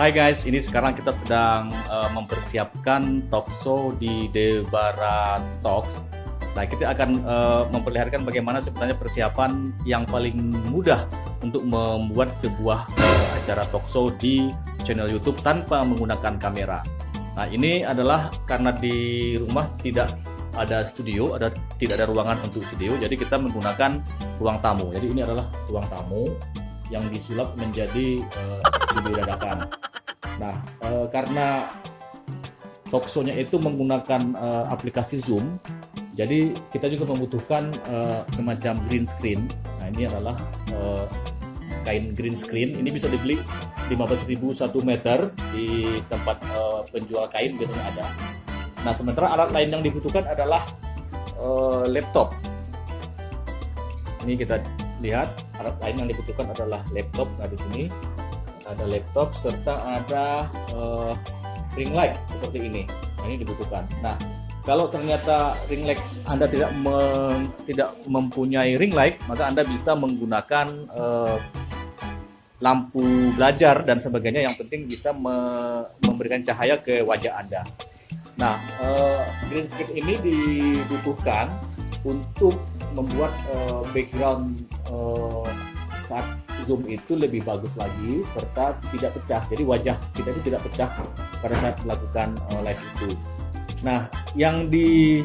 Hai guys, ini sekarang kita sedang uh, mempersiapkan talk show di Debara Talks. Nah, kita akan uh, memperlihatkan bagaimana sebenarnya persiapan yang paling mudah untuk membuat sebuah uh, acara talk show di channel YouTube tanpa menggunakan kamera. Nah, ini adalah karena di rumah tidak ada studio, ada tidak ada ruangan untuk studio, jadi kita menggunakan ruang tamu. Jadi ini adalah ruang tamu yang disulap menjadi uh, studio dadakan. Nah, uh, karena talkshow-nya itu menggunakan uh, aplikasi Zoom, jadi kita juga membutuhkan uh, semacam green screen. Nah, ini adalah uh, kain green screen. Ini bisa dibeli 15.000 satu meter di tempat uh, penjual kain biasanya ada. Nah, sementara alat lain yang dibutuhkan adalah uh, laptop. Ini kita lihat alat lain yang dibutuhkan adalah laptop nah di sini ada laptop serta ada uh, ring light seperti ini. Nah, ini dibutuhkan. Nah kalau ternyata ring light Anda tidak mem, tidak mempunyai ring light maka Anda bisa menggunakan uh, lampu belajar dan sebagainya. Yang penting bisa me, memberikan cahaya ke wajah Anda. Nah uh, green screen ini dibutuhkan untuk membuat uh, background uh, saat zoom itu lebih bagus lagi serta tidak pecah. Jadi wajah kita itu tidak pecah pada saat melakukan uh, live itu. Nah yang di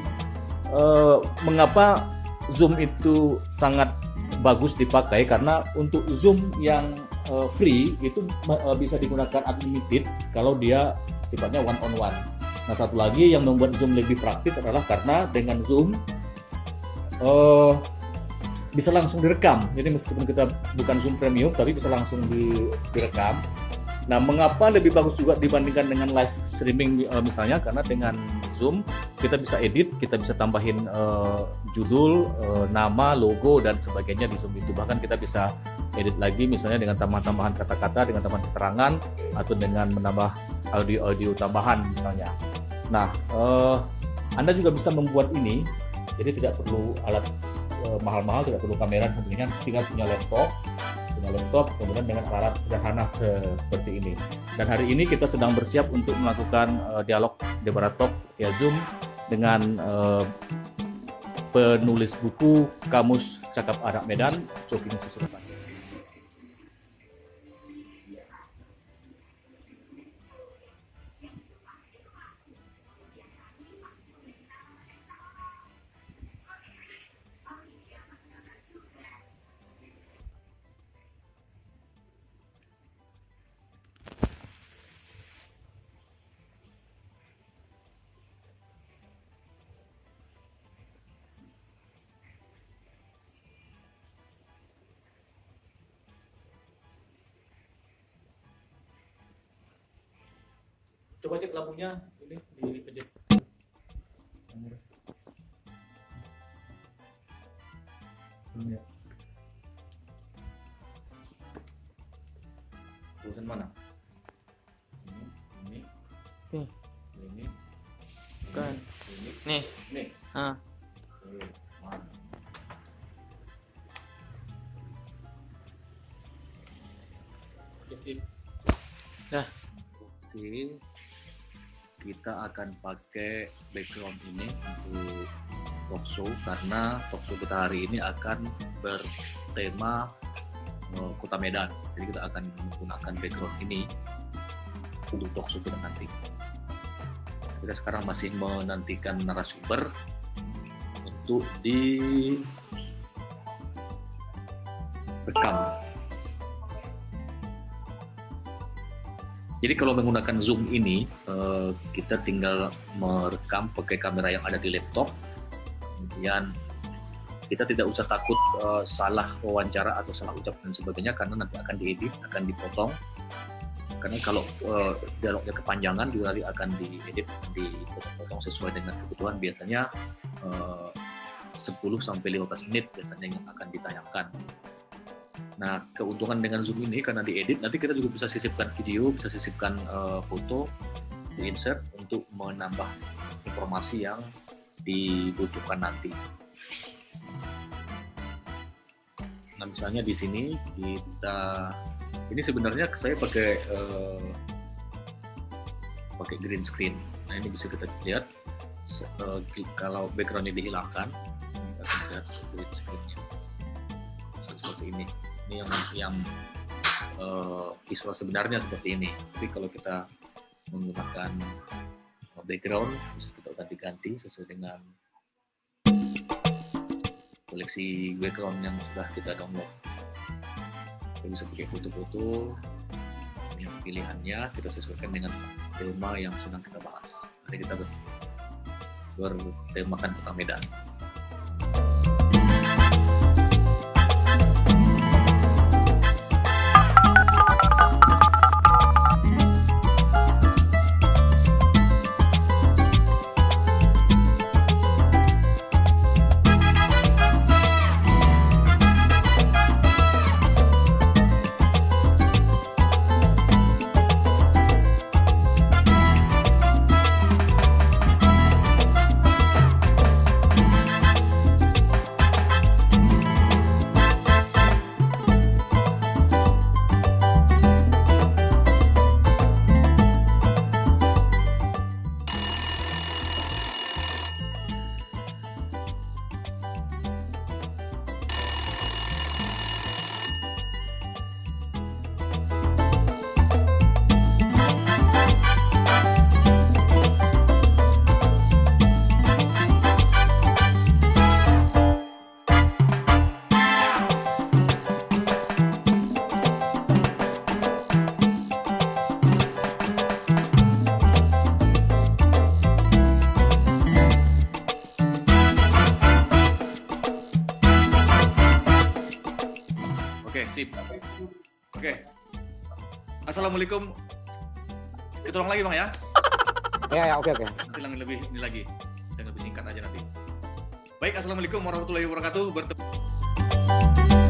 uh, mengapa zoom itu sangat bagus dipakai? Karena untuk zoom yang uh, free itu uh, bisa digunakan unlimited kalau dia sifatnya one on one nah satu lagi yang membuat zoom lebih praktis adalah karena dengan zoom uh, bisa langsung direkam. Jadi meskipun kita bukan Zoom Premium, tapi bisa langsung di, direkam. Nah, mengapa lebih bagus juga dibandingkan dengan live streaming uh, misalnya? Karena dengan Zoom kita bisa edit, kita bisa tambahin uh, judul, uh, nama, logo dan sebagainya di Zoom itu. Bahkan kita bisa edit lagi misalnya dengan tambahan-tambahan kata-kata, dengan tambahan keterangan atau dengan menambah audio-audio tambahan misalnya. Nah, uh, Anda juga bisa membuat ini, jadi tidak perlu alat mahal-mahal tidak perlu kamera dan sebagainya tinggal punya laptop. Punya laptop kemudian dengan alat sederhana seperti ini. Dan hari ini kita sedang bersiap untuk melakukan uh, dialog Talk ya Zoom dengan uh, penulis buku Kamus Cakap Anak Medan Coking Susurasana coba cek lampunya ini di pencet ya. Tulisan mana? Ini, ini, ini, Kan. ini, Nih. nih. Ah. Kita akan pakai background ini untuk talk show karena talk show kita hari ini akan bertema eh, Kota Medan. Jadi kita akan menggunakan background ini untuk talk show kita nanti. Kita sekarang masih menantikan narasumber untuk di rekam. Jadi kalau menggunakan Zoom ini, eh, kita tinggal merekam pakai kamera yang ada di laptop. Kemudian kita tidak usah takut eh, salah wawancara atau salah ucap dan sebagainya karena nanti akan diedit, akan dipotong. Karena kalau eh, dialognya kepanjangan juga nanti akan diedit, dipotong sesuai dengan kebutuhan. Biasanya eh, 10 sampai 15 menit biasanya yang akan ditayangkan. Nah, keuntungan dengan Zoom ini karena diedit, nanti kita juga bisa sisipkan video, bisa sisipkan uh, foto, di insert untuk menambah informasi yang dibutuhkan nanti. Nah, misalnya di sini kita, ini sebenarnya saya pakai uh, pakai green screen. Nah ini bisa kita lihat uh, kalau backgroundnya dihilangkan, kita lihat green screennya seperti ini. Ini yang yang uh, visual sebenarnya seperti ini. Tapi kalau kita menggunakan background bisa kita ganti-ganti sesuai dengan koleksi background yang sudah kita download. Kita bisa pakai foto-foto pilihannya kita sesuaikan dengan tema yang sedang kita bahas. Hari kita bertemakan kota Medan sip. Oke. Okay. Assalamualaikum. Kita ulang lagi bang ya. Ya ya oke oke. Bilang lebih ini lagi, yang lebih singkat aja nanti. Baik, assalamualaikum warahmatullahi wabarakatuh. Bertemu.